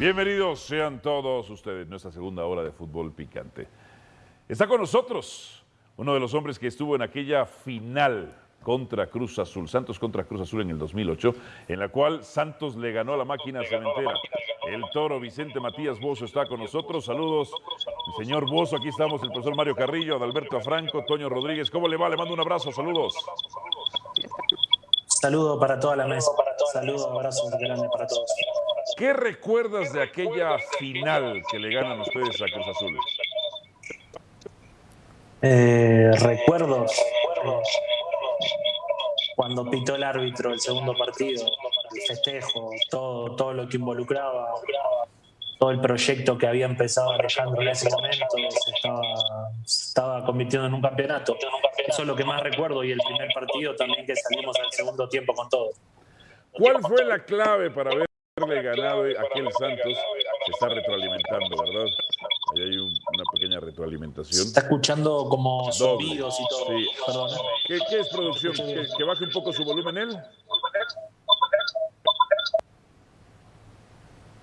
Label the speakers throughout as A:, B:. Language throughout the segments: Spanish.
A: Bienvenidos sean todos ustedes nuestra segunda hora de fútbol picante. Está con nosotros uno de los hombres que estuvo en aquella final contra Cruz Azul, Santos contra Cruz Azul en el 2008, en la cual Santos le ganó a la máquina cementera. El toro Vicente Matías Bozo está con nosotros. Saludos, el señor Bozo. Aquí estamos, el profesor Mario Carrillo, Adalberto Afranco, Toño Rodríguez. ¿Cómo le va? Le mando un abrazo. Saludos.
B: Saludo para toda la mesa. Saludos, abrazos grande para todos.
A: ¿Qué recuerdas de aquella final que le ganan ustedes a Cruz Azul?
B: Eh, recuerdos cuando pitó el árbitro el segundo partido, el festejo, todo, todo lo que involucraba, todo el proyecto que había empezado Alejandro en ese momento, se estaba, se estaba convirtiendo en un campeonato. Eso es lo que más recuerdo y el primer partido también que salimos al segundo tiempo con todo.
A: ¿Cuál fue la clave para haberle ganado a aquel Santos? Se está retroalimentando, ¿verdad? Ahí hay un- una pequeña retroalimentación.
B: Está escuchando como zumbidos y todo.
A: Sí.
B: Perdón.
A: ¿Qué, qué es producción? ¿Que, que baje un poco su volumen él?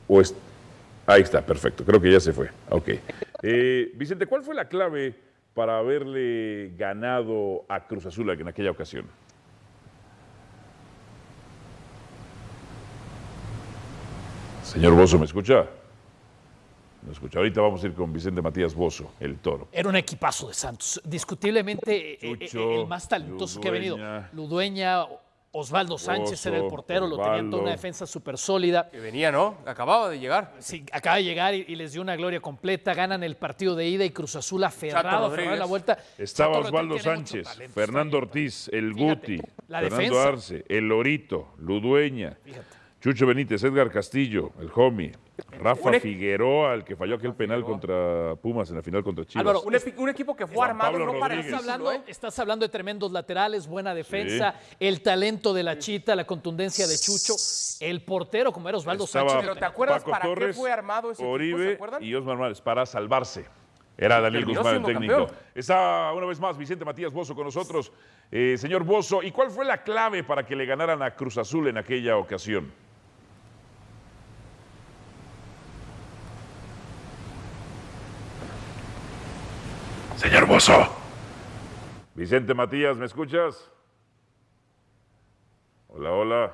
A: ¿O es- Ahí está, perfecto. Creo que ya se fue. Ok. Eh, Vicente, ¿cuál fue la clave para haberle ganado a Cruz Azul en aquella ocasión? Señor Bozo, ¿me escucha? ¿Me escucha? Ahorita vamos a ir con Vicente Matías Bozo, el toro.
C: Era un equipazo de Santos. Discutiblemente eh, eh,
A: Chucho,
C: el más talentoso que ha venido.
A: Ludueña.
C: Osvaldo Sánchez era el portero, lo tenía toda una defensa súper sólida.
D: Que venía, ¿no? Acababa de llegar.
C: Sí, acaba de llegar y, y les dio una gloria completa. Ganan el partido de ida y Cruz Azul aferrado, aferrado en la vuelta.
A: Estaba
C: Chato
A: Osvaldo Sánchez,
C: talento,
A: Fernando. Ortiz, el
C: Fíjate,
A: Guti,
C: la
A: Fernando
C: defensa.
A: Arce, el Lorito, Ludueña,
C: Fíjate.
A: Chucho Benítez, Edgar Castillo, el Homie, Rafa
D: Un e-
A: Figueroa, el que falló aquel penal contra Pumas en la final contra Chivas.
C: Álvaro,
D: Un, epi- un equipo que fue
A: Juan
D: armado
A: Pablo
D: no para.
C: Estás hablando,
D: ¿eh?
C: estás hablando de tremendos laterales, buena defensa, el talento de la chita, la contundencia de Chucho, el portero como era Osvaldo
A: Estaba
C: Sánchez.
D: Pero ¿te acuerdas
A: Paco
D: para qué fue armado ese equipo,
A: Oribe
D: ¿se acuerdan?
A: y Osmar Márquez para salvarse. Era Daniel Guzmán el técnico.
D: campeón.
A: Está una vez más Vicente Matías Bozo con nosotros. Eh, señor Bozo, ¿y cuál fue la clave para que le ganaran a Cruz Azul en aquella ocasión? Señor Bozo. Vicente Matías, ¿me escuchas? Hola, hola.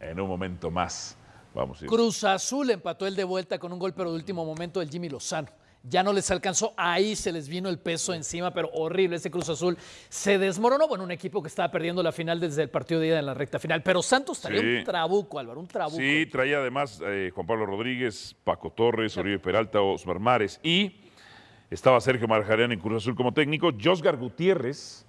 A: En un momento más. Vamos a ir.
C: Cruz Azul empató el de vuelta con un gol, pero de último momento del Jimmy Lozano. Ya no les alcanzó, ahí se les vino el peso encima, pero horrible ese Cruz Azul. Se desmoronó, bueno, un equipo que estaba perdiendo la final desde el partido de ida en la recta final. Pero Santos traía
A: Sí.
C: un trabuco, Álvaro, un trabuco.
A: Sí, traía además eh, Juan Pablo Rodríguez, Paco Torres, Oribe Peralta, Osmar Mares y estaba Sergio Marjarian en Cruz Azul como técnico. Josgar Gutiérrez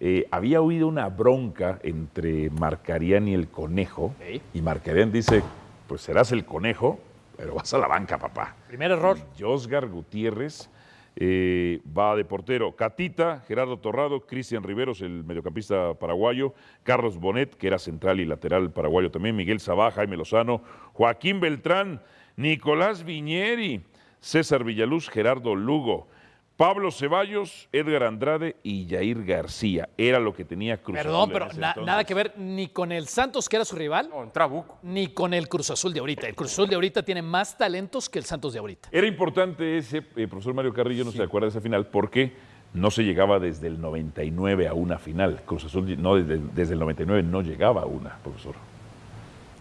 A: eh, había oído una bronca entre Marcarián y el Conejo
C: Sí.
A: y Marcarián dice, pues serás el Conejo, pero vas a la banca, papá.
C: Primer error.
A: Josgar Gutiérrez eh, va de portero. Catita, Gerardo Torrado, Cristian Riveros, el mediocampista paraguayo, Carlos Bonet, que era central y lateral paraguayo también, Miguel Sabá, Jaime Lozano, Joaquín Beltrán, Nicolás Viñeri, César Villaluz, Gerardo Lugo, Pablo Ceballos, Edgar Andrade y Jair García. Era lo que tenía Cruz
C: Perdón,
A: Azul en
C: pero
A: ese
C: na-
A: entonces.
C: nada que ver ni con el Santos, que era su rival,
D: No, trabuco.
C: ni con el Cruz Azul de ahorita. El Cruz Azul de ahorita tiene más talentos que el Santos de ahorita.
A: Era importante ese, eh, profesor Mario Carrillo no se acuerda de esa final, porque no se llegaba desde el 99 a una final. Cruz Azul no, desde, desde el 99 no llegaba a una, profesor.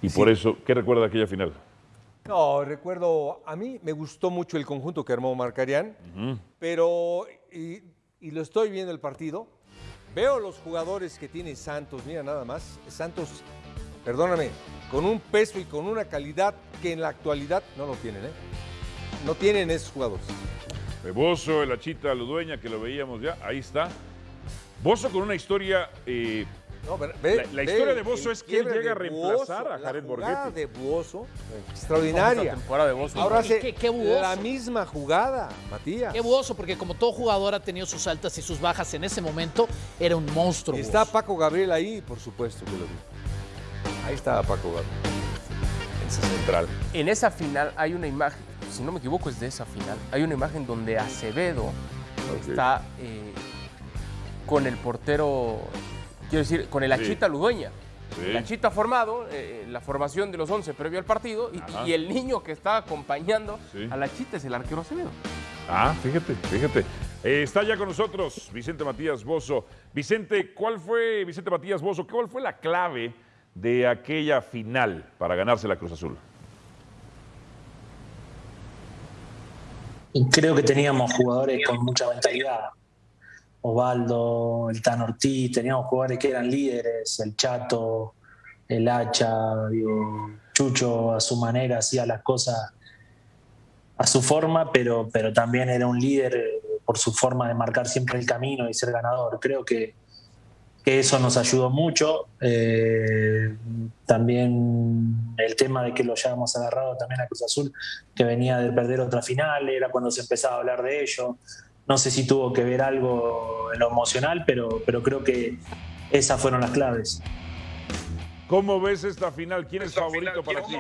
A: Y por eso, ¿qué recuerda de aquella final?
E: No, recuerdo, a mí me gustó mucho el conjunto que armó Marcarián, pero, y, y lo estoy viendo el partido, veo los jugadores que tiene Santos, mira nada más, Santos, perdóname, con un peso y con una calidad que en la actualidad no lo tienen, ¿eh? No tienen esos jugadores.
A: De Bozo, el Achita Ludueña, que lo veíamos ya, ahí está. Bozo con una historia eh,
E: No, ve- ve-
A: La- la
E: ve
A: historia de Bozo es que él llega a reemplazar
E: Bozo,
A: a Jared Borghetti.
E: de Bozo,
D: Esa
E: extraordinaria.
D: temporada de Bozo.
E: Ahora
C: ¿Y
E: hace
C: qué- qué buoso?
E: la misma jugada, Matías.
C: Qué buoso, porque como todo jugador ha tenido sus altas y sus bajas en ese momento, era un monstruo.
E: Y está
C: Buoso.
E: Paco Gabriel ahí, por supuesto que lo vi. Ahí estaba Paco Gabriel.
A: ese central.
D: En esa final hay una imagen, si no me equivoco es de esa final, hay una imagen donde Acevedo está eh, con el portero, quiero decir, con el
A: Sí.
D: Achita Ludueña.
A: Sí.
D: La Chita ha formado eh, la formación de los 11 previo al partido y, el niño que está acompañando
A: Sí.
D: a la Chita es el arquero Acevedo.
A: Ah, fíjate, fíjate. Eh, está ya con nosotros Vicente Matías Bozo. Vicente, ¿cuál fue, Vicente Matías Bozo, cuál fue la clave de aquella final para ganarse la Cruz Azul?
B: Creo que teníamos jugadores con mucha mentalidad. Osvaldo, el Tan Ortiz, teníamos jugadores que eran líderes, el Chato, el Hacha, Chucho a su manera hacía las cosas a su forma, pero, pero también era un líder por su forma de marcar siempre el camino y ser ganador. Creo que, que eso nos ayudó mucho. Eh, también el tema de que lo hayamos agarrado también a Cruz Azul, que venía de perder otra final, era cuando se empezaba a hablar de ello. No sé si tuvo que ver algo en lo emocional, pero, pero creo que esas fueron las claves.
A: ¿Cómo ves esta final? ¿Quién es favorito para ti?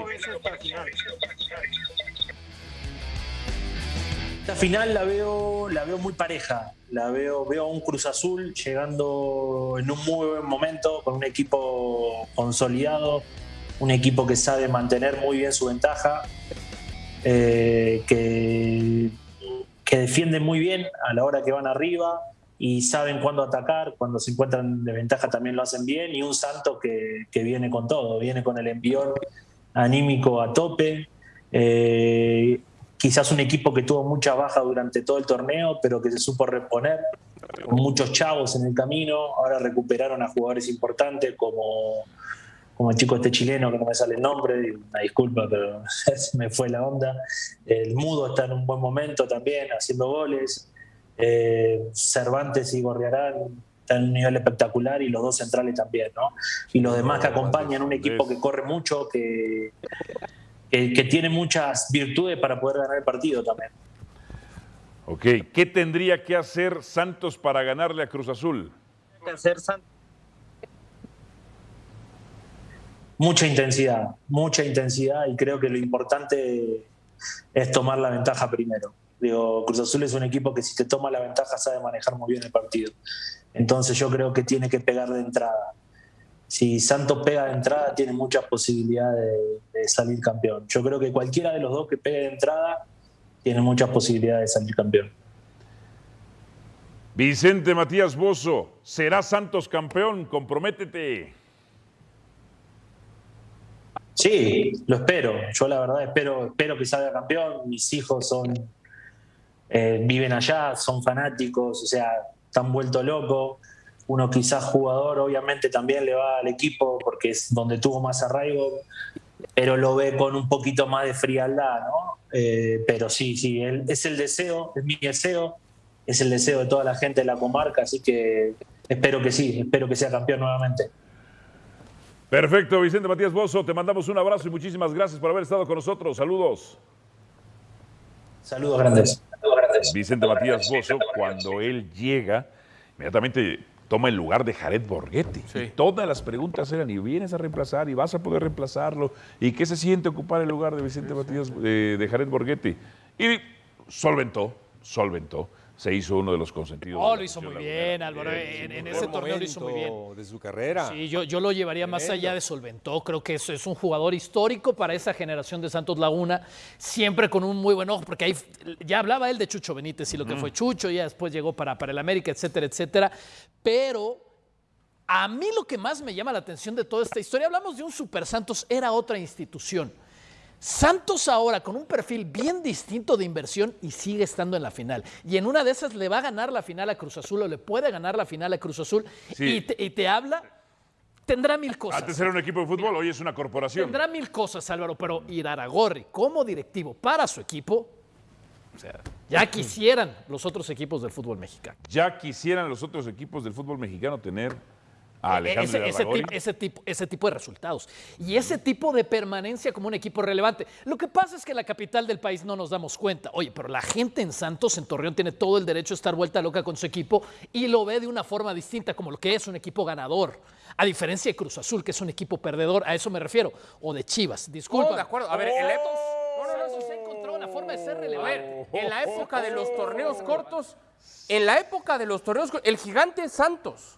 B: Esta final la veo, la veo muy pareja. La veo, veo a un Cruz Azul llegando en un muy buen momento, con un equipo consolidado, un equipo que sabe mantener muy bien su ventaja, eh, que, que defiende muy bien a la hora que van arriba y saben cuándo atacar, cuando se encuentran de ventaja también lo hacen bien, y un Santos que, que viene con todo, viene con el envión anímico a tope. Eh, quizás un equipo que tuvo mucha baja durante todo el torneo, pero que se supo reponer, con muchos chavos en el camino, ahora recuperaron a jugadores importantes como, como el chico este chileno, que no me sale el nombre, una disculpa, pero se me fue la onda. El Mudo está en un buen momento también, haciendo goles. Eh, Cervantes y Gorriarán están en un nivel espectacular y los dos centrales también, ¿no? Y los demás que acompañan un equipo que corre mucho, que, que, que tiene muchas virtudes para poder ganar el partido también.
A: Ok, ¿qué tendría que hacer Santos para ganarle a Cruz Azul?
B: Mucha intensidad, mucha intensidad y creo que lo importante es tomar la ventaja primero. Digo, Cruz Azul es un equipo que si te toma la ventaja sabe manejar muy bien el partido. Entonces yo creo que tiene que pegar de entrada. Si Santos pega de entrada tiene muchas posibilidades de, salir campeón. Yo creo que cualquiera de los dos que pegue de entrada tiene muchas posibilidades de salir campeón.
A: Vicente Matías Bozo, ¿será Santos campeón? Comprométete.
B: Sí, lo espero. Yo la verdad espero, espero que salga campeón. Mis hijos son eh, viven allá, son fanáticos, o sea, están vueltos locos. Uno quizás jugador, obviamente también le va al equipo porque es donde tuvo más arraigo, pero lo ve con un poquito más de frialdad, ¿no? Eh, pero sí, sí, él- es el deseo, es mi deseo, es el deseo de toda la gente de la comarca, así que espero que sí, espero que sea campeón nuevamente.
A: Perfecto, Vicente Matías Bozo, te mandamos un abrazo y muchísimas gracias por haber estado con nosotros. Saludos.
B: Saludos grandes.
A: Vicente Matías Bozo, cuando él llega, inmediatamente toma el lugar de Jared Borghetti.
D: Sí.
A: Y todas las preguntas eran, ¿y vienes a reemplazar? ¿Y vas a poder reemplazarlo? ¿Y qué se siente ocupar el lugar de Vicente Matías, eh, de Jared Borghetti? Y solventó, solventó. Se hizo uno de los consentidos.
C: Oh, lo hizo muy bien. Álvaro.
A: Bien,
C: En, ese torneo lo hizo muy bien.
E: de su carrera.
C: Sí, yo, yo lo llevaría más allá de solventó. Creo que es, es un jugador histórico para esa generación de Santos Laguna, siempre con un muy buen ojo, porque ahí ya hablaba él de Chucho Benítez y lo que fue Chucho, ya después llegó para, para el América, etcétera, etcétera. Pero a mí lo que más me llama la atención de toda esta historia, hablamos de un Super Santos, era otra institución. Santos ahora con un perfil bien distinto de inversión y sigue estando en la final. Y en una de esas le va a ganar la final a Cruz Azul o le puede ganar la final a Cruz Azul
A: Sí.
C: y, te, y te habla, tendrá mil cosas.
A: Antes era un equipo de fútbol, hoy es una corporación.
C: Tendrá mil cosas, Álvaro, pero Iraragorri como directivo para su equipo, o sea, ya quisieran los otros equipos del fútbol mexicano.
A: Ya quisieran los otros equipos del fútbol mexicano tener a Alejandro
C: ese, ese,
A: Irarrágorri.
C: tipo, ese, tipo, ese tipo de resultados y ese tipo de permanencia como un equipo relevante. Lo que pasa es que en la capital del país no nos damos cuenta. Oye, pero la gente en Santos, en Torreón, tiene todo el derecho a estar vuelta loca con su equipo y lo ve de una forma distinta, como lo que es un equipo ganador. A diferencia de Cruz Azul, que es un equipo perdedor, a eso me refiero. O de Chivas, disculpa.
D: Oh, de acuerdo. A ver, en la época,
C: No, no, no, eso se una forma de ser
D: a
C: relevante.
D: ver, en la época de los torneos cortos, en la época de los torneos cortos, el gigante Santos.